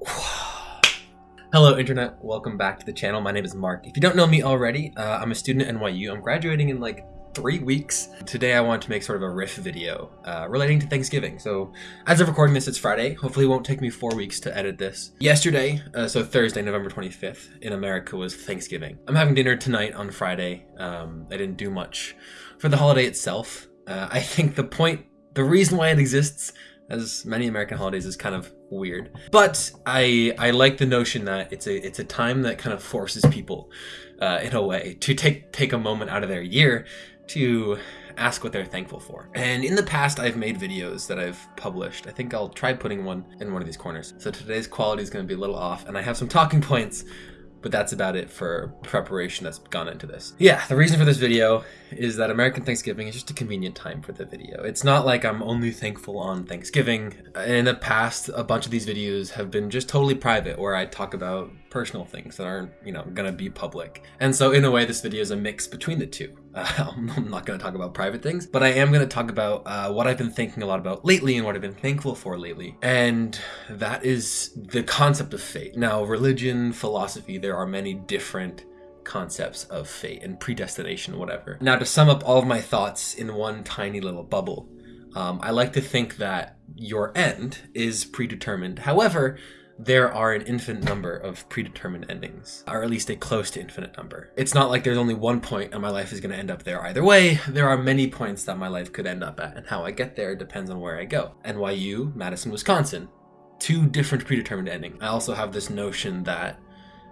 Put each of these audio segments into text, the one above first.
Hello internet, welcome back to the channel. My name is Mark. If you don't know me already, uh, I'm a student at NYU. I'm graduating in like three weeks. Today I want to make sort of a riff video uh, relating to Thanksgiving. So as of recording this, it's Friday. Hopefully it won't take me four weeks to edit this. Yesterday, uh, so Thursday, November 25th, in America was Thanksgiving. I'm having dinner tonight on Friday. Um, I didn't do much for the holiday itself. Uh, I think the point, the reason why it exists as many American holidays is kind of weird. But I I like the notion that it's a it's a time that kind of forces people uh, in a way to take take a moment out of their year to ask what they're thankful for. And in the past, I've made videos that I've published. I think I'll try putting one in one of these corners. So today's quality is going to be a little off, and I have some talking points but that's about it for preparation that's gone into this. Yeah, the reason for this video is that American Thanksgiving is just a convenient time for the video. It's not like I'm only thankful on Thanksgiving. In the past, a bunch of these videos have been just totally private where I talk about personal things that aren't, you know, gonna be public. And so in a way, this video is a mix between the two. Uh, I'm not gonna talk about private things, but I am gonna talk about uh, what I've been thinking a lot about lately and what I've been thankful for lately. And that is the concept of fate. Now, religion, philosophy, there are many different concepts of fate and predestination, whatever. Now, to sum up all of my thoughts in one tiny little bubble, um, I like to think that your end is predetermined. However, there are an infinite number of predetermined endings, or at least a close to infinite number. It's not like there's only one point and my life is going to end up there either way. There are many points that my life could end up at, and how I get there depends on where I go. NYU, Madison, Wisconsin. Two different predetermined endings. I also have this notion that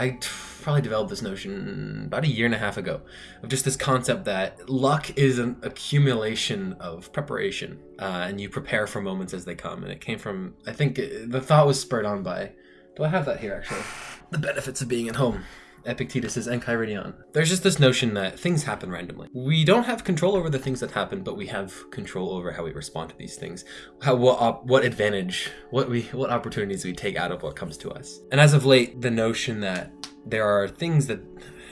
I probably developed this notion about a year and a half ago of just this concept that luck is an accumulation of preparation uh, and you prepare for moments as they come. And it came from, I think the thought was spurred on by, do I have that here actually? The benefits of being at home. Epictetus is Enchiridion. There's just this notion that things happen randomly. We don't have control over the things that happen, but we have control over how we respond to these things. How what what advantage, what we what opportunities we take out of what comes to us. And as of late, the notion that there are things that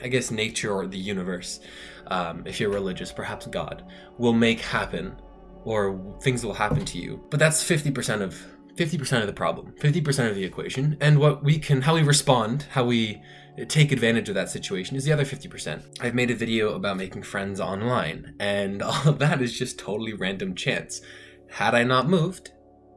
I guess nature or the universe, um, if you're religious, perhaps God, will make happen or things will happen to you. But that's 50% of 50% of the problem, 50% of the equation. And what we can, how we respond, how we take advantage of that situation is the other 50%. I've made a video about making friends online, and all of that is just totally random chance. Had I not moved,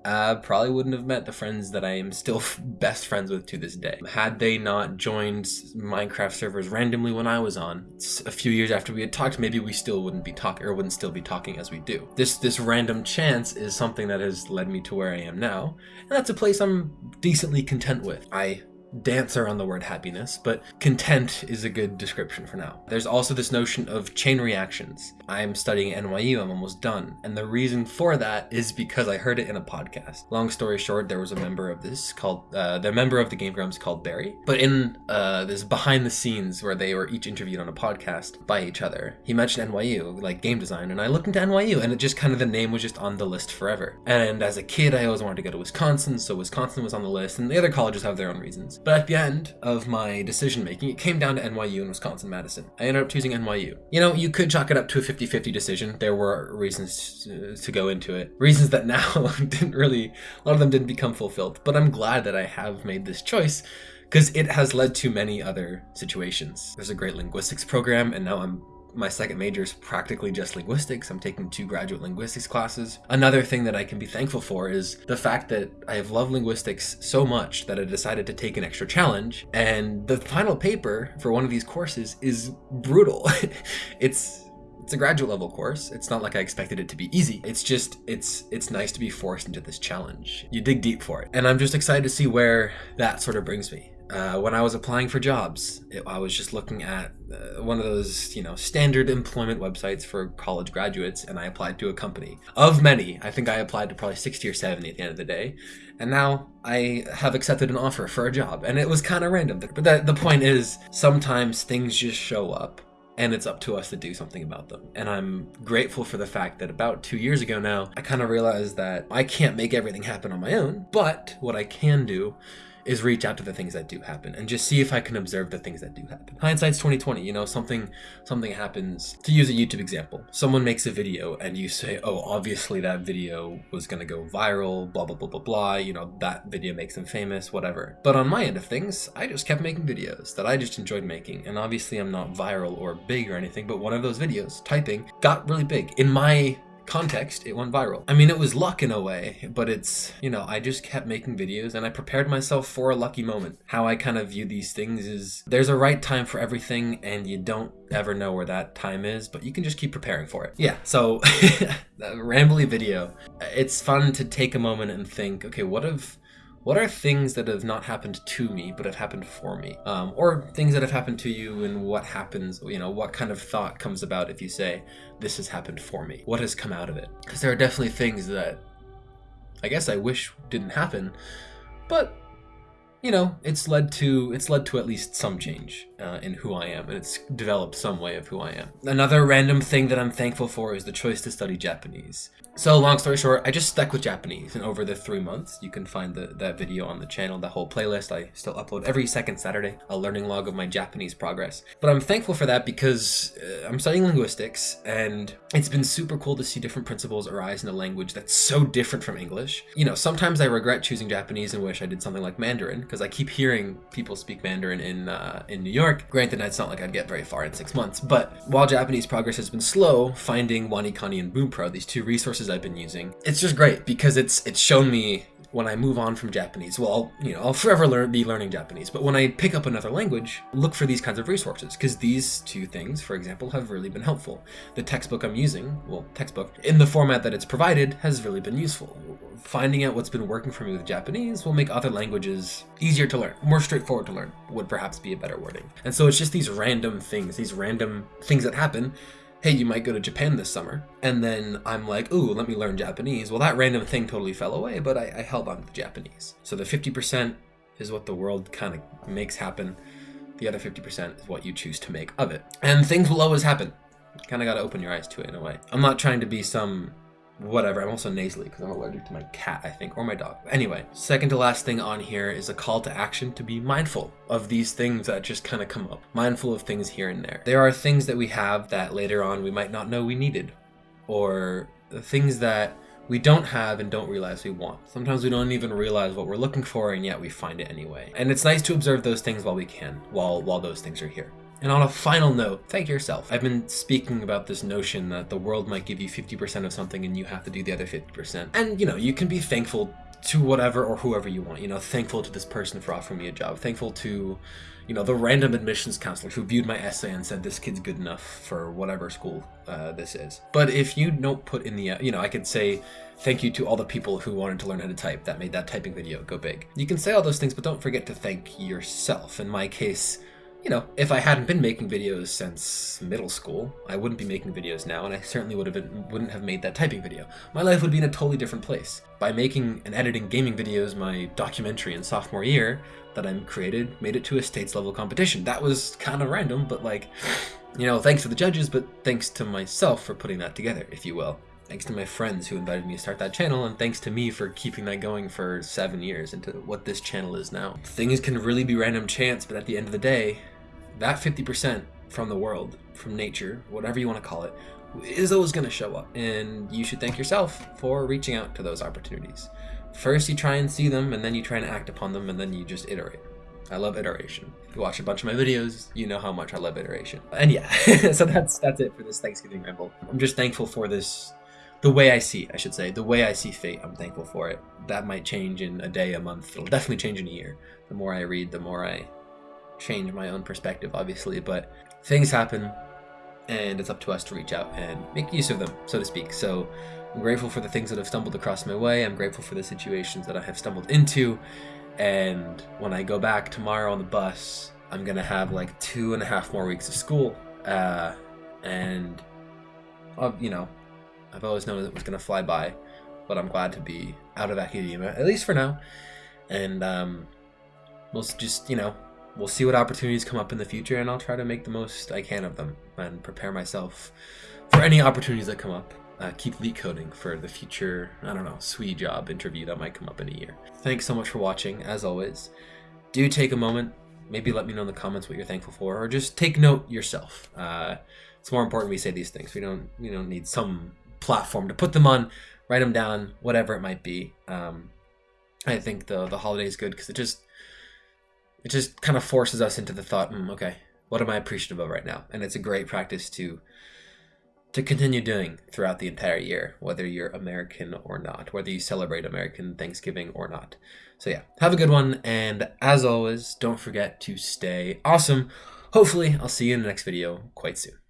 uh, probably wouldn't have met the friends that I am still best friends with to this day. Had they not joined Minecraft servers randomly when I was on, a few years after we had talked, maybe we still wouldn't be talking or wouldn't still be talking as we do. This this random chance is something that has led me to where I am now, and that's a place I'm decently content with. I dance around the word happiness, but content is a good description for now. There's also this notion of chain reactions. I'm studying NYU, I'm almost done. And the reason for that is because I heard it in a podcast. Long story short, there was a member of this called, uh, the member of the Game Grumps called Barry. But in uh, this behind the scenes where they were each interviewed on a podcast by each other, he mentioned NYU, like game design, and I looked into NYU and it just kind of the name was just on the list forever. And as a kid, I always wanted to go to Wisconsin, so Wisconsin was on the list, and the other colleges have their own reasons. But at the end of my decision making, it came down to NYU and Wisconsin-Madison. I ended up choosing NYU. You know, you could chalk it up to a 50-50 decision. There were reasons to go into it. Reasons that now didn't really, a lot of them didn't become fulfilled. But I'm glad that I have made this choice because it has led to many other situations. There's a great linguistics program, and now I'm my second major is practically just linguistics. I'm taking two graduate linguistics classes. Another thing that I can be thankful for is the fact that I have loved linguistics so much that I decided to take an extra challenge. And the final paper for one of these courses is brutal. it's it's a graduate level course. It's not like I expected it to be easy. It's just, it's it's nice to be forced into this challenge. You dig deep for it. And I'm just excited to see where that sort of brings me. Uh, when I was applying for jobs, it, I was just looking at uh, one of those, you know, standard employment websites for college graduates, and I applied to a company. Of many, I think I applied to probably 60 or 70 at the end of the day, and now I have accepted an offer for a job, and it was kind of random. But the, the point is, sometimes things just show up, and it's up to us to do something about them. And I'm grateful for the fact that about two years ago now, I kind of realized that I can't make everything happen on my own, but what I can do is reach out to the things that do happen and just see if I can observe the things that do happen. Hindsight's 2020, you know, something something happens. To use a YouTube example, someone makes a video and you say, "Oh, obviously that video was to go viral, blah blah blah blah blah, you know, that video makes them famous, whatever." But on my end of things, I just kept making videos that I just enjoyed making. And obviously I'm not viral or big or anything, but one of those videos, typing, got really big in my context, it went viral. I mean, it was luck in a way, but it's, you know, I just kept making videos and I prepared myself for a lucky moment. How I kind of view these things is there's a right time for everything and you don't ever know where that time is, but you can just keep preparing for it. Yeah, so rambly video. It's fun to take a moment and think, okay, what if what are things that have not happened to me but have happened for me? Um, or things that have happened to you and what happens you know what kind of thought comes about if you say this has happened for me. What has come out of it? Because there are definitely things that i guess i wish didn't happen but you know, it's led to it's led to at least some change uh, in who I am, and it's developed some way of who I am. Another random thing that I'm thankful for is the choice to study Japanese. So long story short, I just stuck with Japanese, and over the three months, you can find the, that video on the channel, the whole playlist. I still upload every second Saturday, a learning log of my Japanese progress. But I'm thankful for that because uh, I'm studying linguistics, and it's been super cool to see different principles arise in a language that's so different from English. You know, sometimes I regret choosing Japanese and wish I did something like Mandarin, because I keep hearing people speak Mandarin in uh, in New York. Granted, it's not like I'd get very far in six months, but while Japanese progress has been slow, finding WaniKani and Bunpro, these two resources I've been using, it's just great because it's it's shown me when I move on from Japanese, well, I'll, you know, I'll forever learn, be learning Japanese, but when I pick up another language, look for these kinds of resources, because these two things, for example, have really been helpful. The textbook I'm using, well, textbook, in the format that it's provided, has really been useful. Finding out what's been working for me with Japanese will make other languages easier to learn, more straightforward to learn, would perhaps be a better wording. And so it's just these random things, these random things that happen hey, you might go to Japan this summer. And then I'm like, ooh, let me learn Japanese. Well, that random thing totally fell away, but I, I held on to the Japanese. So the 50% is what the world kind of makes happen. The other 50% is what you choose to make of it. And things will always happen. Kind of got to open your eyes to it in a way. I'm not trying to be some whatever. I'm also nasally because I'm allergic to my cat, I think, or my dog. Anyway, second to last thing on here is a call to action to be mindful of these things that just kind of come up. Mindful of things here and there. There are things that we have that later on we might not know we needed, or things that we don't have and don't realize we want. Sometimes we don't even realize what we're looking for and yet we find it anyway. And it's nice to observe those things while we can, while while those things are here. And on a final note, thank yourself. I've been speaking about this notion that the world might give you 50% of something and you have to do the other 50%. And, you know, you can be thankful to whatever or whoever you want. You know, thankful to this person for offering me a job. Thankful to, you know, the random admissions counselor who viewed my essay and said this kid's good enough for whatever school uh, this is. But if you don't put in the, uh, you know, I could say thank you to all the people who wanted to learn how to type that made that typing video go big. You can say all those things, but don't forget to thank yourself. In my case, you know, if I hadn't been making videos since middle school, I wouldn't be making videos now, and I certainly would have been, wouldn't have made that typing video. My life would be in a totally different place. By making and editing gaming videos my documentary in sophomore year that I created made it to a states level competition. That was kind of random, but like, you know, thanks to the judges, but thanks to myself for putting that together, if you will. Thanks to my friends who invited me to start that channel, and thanks to me for keeping that going for seven years into what this channel is now. Things can really be random chance, but at the end of the day, that 50% from the world, from nature, whatever you want to call it, is always going to show up. And you should thank yourself for reaching out to those opportunities. First, you try and see them, and then you try and act upon them, and then you just iterate. I love iteration. If you watch a bunch of my videos, you know how much I love iteration. And yeah, so that's that's it for this Thanksgiving ramble. I'm just thankful for this, the way I see, I should say, the way I see fate. I'm thankful for it. That might change in a day, a month. It'll definitely change in a year. The more I read, the more I change my own perspective, obviously, but things happen and it's up to us to reach out and make use of them, so to speak. So I'm grateful for the things that have stumbled across my way. I'm grateful for the situations that I have stumbled into. And when I go back tomorrow on the bus, I'm going to have like two and a half more weeks of school. Uh, and, uh, you know, I've always known it was going to fly by, but I'm glad to be out of academia, at least for now. And um, we'll just, you know, we'll see what opportunities come up in the future and I'll try to make the most I can of them and prepare myself for any opportunities that come up. uh, keep leetcoding for the future, I don't know, SWE job interview that might come up in a year. Thanks so much for watching, as always. Do take a moment, maybe let me know in the comments what you're thankful for, or just take note yourself. Uh, it's more important we say these things. We don't, we don't need some platform to put them on. Write them down, whatever it might be. Um, I think the the holiday is good because it just it just kind of forces us into the thought, mm, okay, what am I appreciative of right now? And it's a great practice to to continue doing throughout the entire year, whether you're American or not, whether you celebrate American Thanksgiving or not. So yeah, have a good one, and as always, don't forget to stay awesome. Hopefully, I'll see you in the next video quite soon.